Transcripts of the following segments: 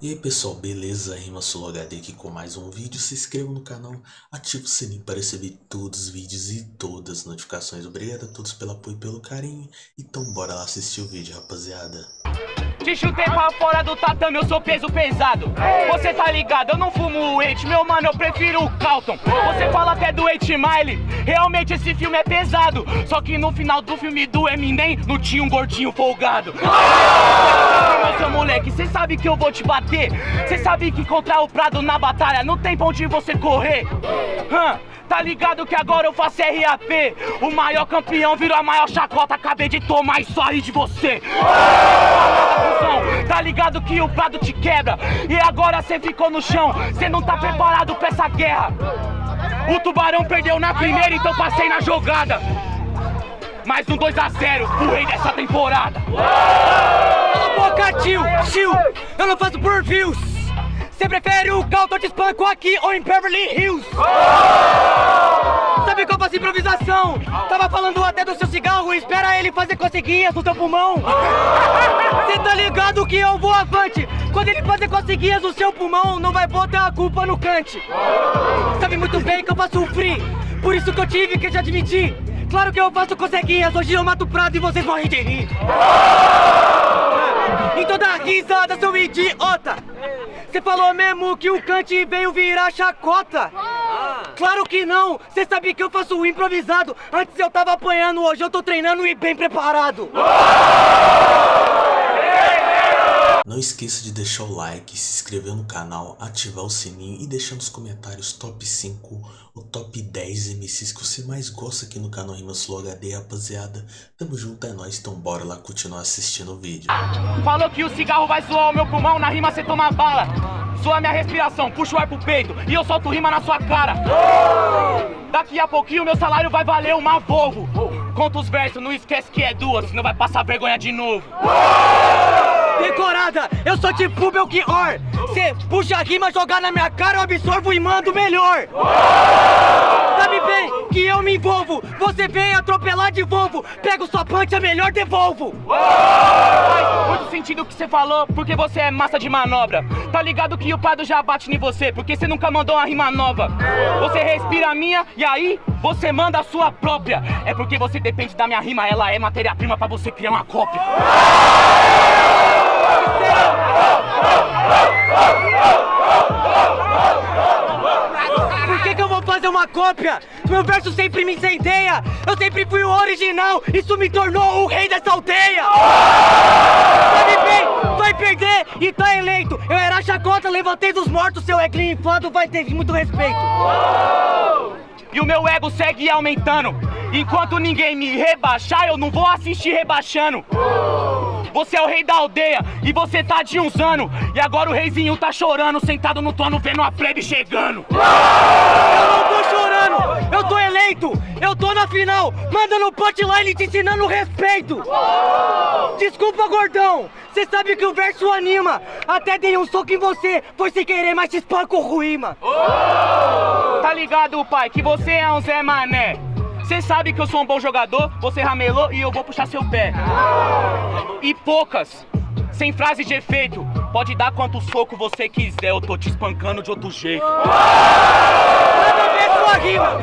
E aí pessoal, beleza? Rima HD aqui com mais um vídeo. Se inscreva no canal, ative o sininho para receber todos os vídeos e todas as notificações. Obrigado a todos pelo apoio e pelo carinho. Então bora lá assistir o vídeo, rapaziada. Te chutei pra fora do tatame, eu sou peso pesado. Você tá ligado, eu não fumo o meu mano, eu prefiro o Calton. Você fala até do Eight Mile, realmente esse filme é pesado. Só que no final do filme do Eminem, não tinha um gordinho folgado. Seu moleque, cê sabe que eu vou te bater. Cê sabe que contra o Prado na batalha não tem pra onde você correr. Hã? Tá ligado que agora eu faço RAP O maior campeão virou a maior chacota Acabei de tomar só rir de você Tá ligado que o prado te quebra. E agora cê ficou no chão. Cê não tá preparado pra essa guerra. O tubarão perdeu na primeira Então passei na jogada. Mais um 2x0 O rei dessa temporada. Cala a boca, tio, tio. Eu não faço por views. Você prefere o Calton te espanco aqui ou em Beverly Hills? Sabe qual faço improvisação? Tava falando até do seu cigarro, espera ele fazer coceguinhas no seu pulmão. Cê tá ligado que eu vou avante? Quando ele fazer coceguinhas no seu pulmão, não vai botar a culpa no cante. Sabe muito bem que eu faço free, por isso que eu tive que te admitir. Claro que eu faço coceguinhas, hoje eu mato o prato e vocês morrem de rir. Então dá risada, seu idiota! Você falou mesmo que o cante veio virar chacota? Claro que não! Você sabe que eu faço improvisado! Antes eu tava apanhando, hoje eu tô treinando e bem preparado! Não esqueça de deixar o like, se inscrever no canal, ativar o sininho e deixar nos comentários top 5 ou top 10 MCs que você mais gosta aqui no canal Rimas Flow HD, rapaziada. Tamo junto, é nóis, então bora lá continuar assistindo o vídeo. Falou que o cigarro vai zoar o meu pulmão, na rima você toma bala Zoa minha respiração, puxa o ar pro peito e eu solto rima na sua cara Daqui a pouquinho meu salário vai valer uma Volvo Conta os versos, não esquece que é duas, senão vai passar vergonha de novo Decorada, eu sou tipo Belchior. Cê puxa a rima, jogar na minha cara, eu absorvo e mando melhor. Sabe bem que eu me envolvo Você vem atropelar de Volvo Pego sua punch, é melhor devolvo. Faz muito sentido o que você falou, porque você é massa de manobra. Tá ligado que o Prado já bate em você, porque você nunca mandou uma rima nova. Você respira a minha e aí você manda a sua própria. É porque você depende da minha rima, ela é matéria-prima pra você criar uma cópia Por que, que eu vou fazer uma cópia? Meu verso sempre me incendeia. Eu sempre fui o original. Isso me tornou o rei dessa aldeia. Sabe bem, vai perder e tá eleito. Eu era chacota, levantei dos mortos. Seu eclin inflado vai ter muito respeito E o meu ego segue aumentando. Enquanto ninguém me rebaixar, eu não vou assistir rebaixando. Você é o rei da aldeia e você tá de uns anos. E agora o reizinho tá chorando, sentado no trono vendo a plebe chegando eu tô na final, mandando punchline te ensinando respeito. Desculpa gordão, cê sabe que o verso anima. Até dei um soco em você, foi sem querer, mas te espanco ruíma Tá ligado pai, que você é um Zé Mané. Cê sabe que eu sou um bom jogador, você ramelou e eu vou puxar seu pé. E poucas, sem frase de efeito. Pode dar quanto soco você quiser, eu tô te espancando de outro jeito. Manda ver sua rima.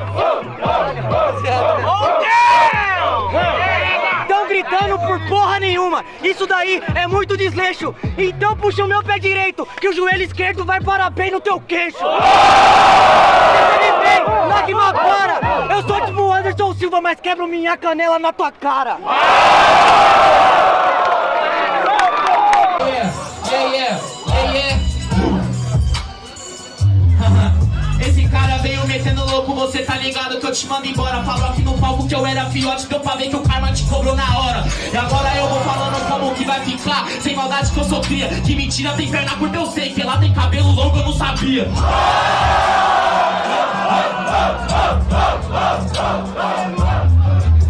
Tão gritando por porra nenhuma. Isso daí é muito desleixo. Então puxa o meu pé direito Que o joelho esquerdo vai parar bem no teu queixo. Você me bem, lágrima para Eu sou tipo Anderson Silva, mas quebro minha canela na tua cara metendo louco, você tá ligado que eu te mando embora Falou aqui no palco que eu era fiote, deu pra ver que o karma te cobrou na hora E agora eu vou falando como que vai ficar Sem maldade que eu sou cria, que mentira tem perna curta eu sei Que lá tem cabelo longo eu não sabia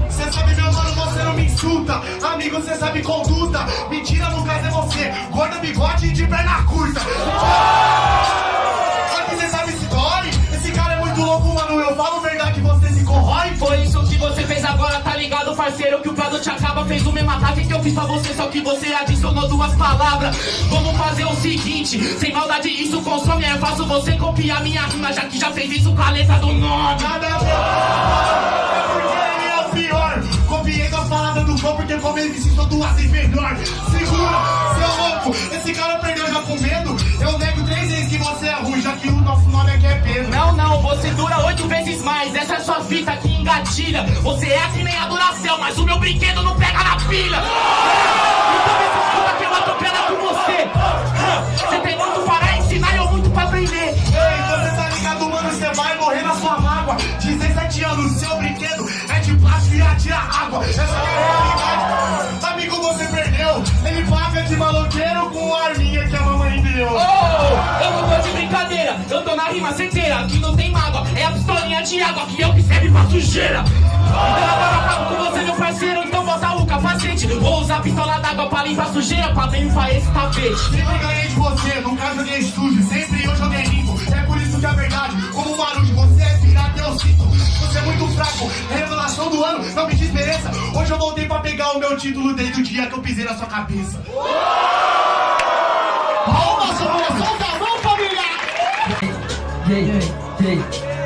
Cê sabe, meu mano, você não me insulta. Amigo, cê sabe conduta. Mentira, no caso é você. Gordo, bigode e de perna curta. Fiz pra você, só que você adicionou duas palavras. Vamos fazer o seguinte, sem maldade isso consome, é fácil você copiar minha rima, já que já fez isso com a letra do nome. Nada a ver. É porque é pior. Copiei com as palavras do gol, porque como ele me duas vezes melhor. Segura, seu louco. Esse cara perdeu já com medo. Você dura oito vezes mais. Essa é sua fita que engatilha. Você é que nem a Duracell, mas o meu brinquedo não pega na pilha. Então me desculpa que eu atropelo com você. Você tem muito para ensinar e eu muito para aprender. Ei, você tá ligado, mano? Você vai morrer na sua mágoa. 17 anos, seu brinquedo é de plástico e atira água. Essa é a realidade. Amigo, você perdeu. Ele paga de maloqueiro com a arminha que a mamãe deu. Brincadeira, eu tô na rima certeira. Aqui não tem mágoa, é a pistolinha de água que eu que serve pra sujeira. Então agora acabo com você, meu parceiro. Então bota o capacete. Vou usar a pistola d'água pra limpar sujeira, pra limpar esse tapete. Sempre ganhei de você, nunca joguei sujo. Sempre eu joguei limpo. É por isso que a verdade, como um barulho, você é pirata, eu sinto. Você é muito fraco, é revelação do ano, não me desmereça. Hoje eu voltei pra pegar o meu título desde o dia que eu pisei na sua cabeça. Família! Jay, Jay,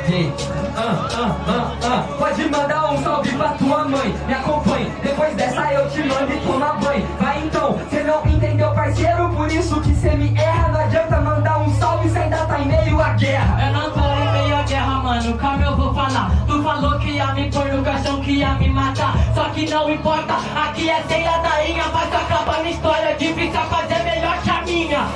Jay. Ah, ah, ah, ah. Pode mandar um salve pra tua mãe. Me acompanhe. Depois dessa eu te mando e tomar banho. Vai então, cê não entendeu, parceiro. Por isso que cê me erra. Não adianta mandar um salve, cê ainda tá em meio à guerra. Eu não tô em meio à guerra, mano, calma eu vou falar Tu falou que ia me pôr no caixão, que ia me matar Só que não importa, aqui é ceia da inha Mas acaba minha história, difícil fazer melhor que a minha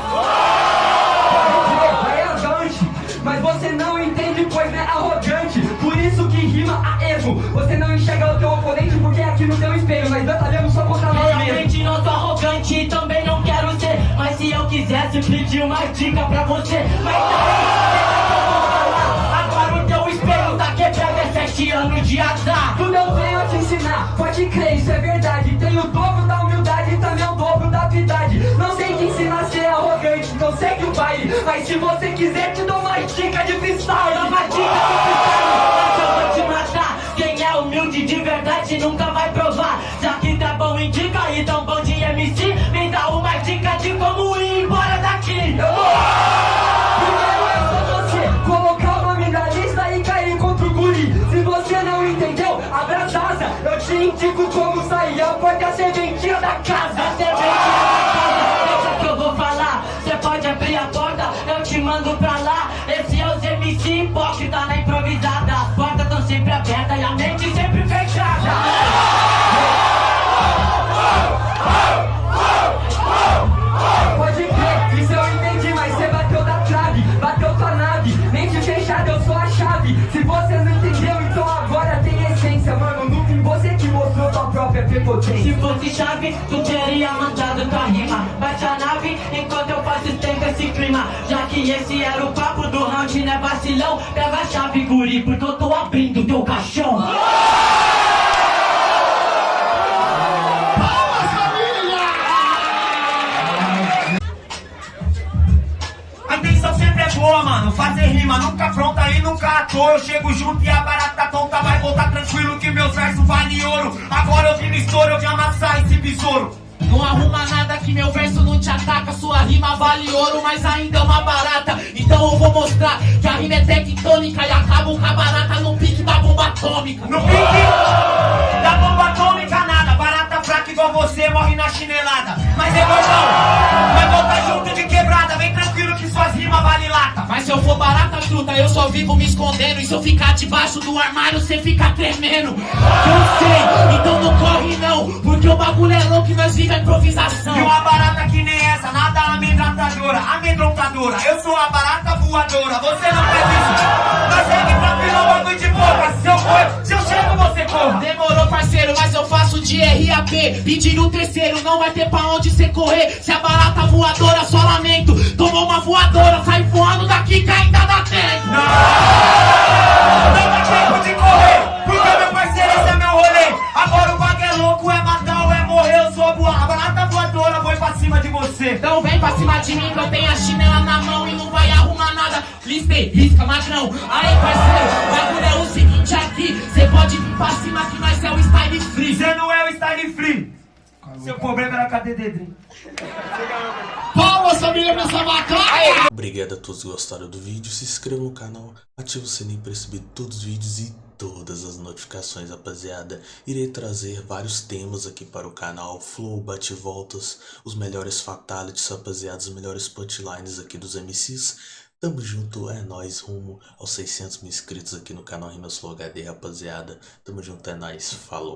entende, pois é arrogante. Por isso que rima a erro. Você não enxerga o teu oponente porque aqui no teu espelho nós batalhamos só contra nós mesmos. Não sou arrogante e também não quero ser Mas se eu quisesse pedir uma dica pra você Mas daí, deixa que eu vou falar Agora o teu espelho tá quebrado, é sete anos de azar Tudo eu venho a te ensinar, pode crer, isso é verdade. Tenho o dobro da humildade e também o dobro da habilidade. Não sei ser arrogante, não segue o baile. Mas se você quiser, te dou uma dica de freestyle. Dá uma dica de freestyle, mas eu vou te matar Quem é humilde de verdade nunca vai provar Já que tá bom em dica e tão bom de MC MC hipócrita na improvisada. As portas tão sempre abertas e a mente sempre Se fosse chave, tu teria mandado tua rima. Bate a nave enquanto eu faço tempo esse clima. Já que esse era o papo do round, né vacilão? Pega a chave, guri, porque eu tô abrindo teu caixão rima nunca pronta e nunca à toa. Eu chego junto e a barata tonta vai voltar tranquilo que meus versos valem ouro. Agora eu vi no estouro, eu vim amassar esse besouro. Não arruma nada que meu verso não te ataca. Sua rima vale ouro, mas ainda é uma barata. Então eu vou mostrar que a rima é tectônica e acabo com a barata no pique da bomba atômica. No pique da bomba atômica, nada. Barata fraca igual você morre na chinelada. Mas é gordão, vai voltar junto de quebrada. Vem tranquilo eu for barata truta, eu só vivo me escondendo. E se eu ficar debaixo do armário, cê fica tremendo. Eu sei, então não corre não. Porque o bagulho é louco e nós vive a improvisação. E uma barata que nem essa, nada amedrontadora, amedrontadora. Eu sou a barata voadora, você não faz isso. Mas segue tranquilo, é um bagulho de boca. Se eu for, se eu chego, você corra. Demorou, parceiro, mas eu faço de RAP. Pedindo o terceiro, não vai ter pra onde cê correr. Se a barata voadora, só lamento. Tomou uma voadora, sai voando daqui que ainda dá tempo. Não dá tempo de correr, porque meu parceiro, esse é meu rolê. Agora o bagulho é louco, é matar ou é morrer. Eu sou a barata voadora, vou pra cima de você. Então vem pra cima de mim que eu tenho a chinela na mão e não vai arrumar nada. Listei, risca, magrão. Aí, parceiro, bagulho é o seguinte aqui. Cê pode vir pra cima que nós é o style free. Você não é o style free. Seu problema era cadê Dedrinho? Palmas, família, pra essa vaca! Obrigado a todos que gostaram do vídeo, se inscreva no canal, ative o sininho para receber todos os vídeos e todas as notificações, rapaziada. Irei trazer vários temas aqui para o canal, flow, bate-voltas, os melhores fatalities, rapaziada, os melhores punchlines aqui dos MCs. Tamo junto, é nóis, rumo aos 600 mil inscritos aqui no canal Rimas Flow HD, rapaziada. Tamo junto, é nóis, falou.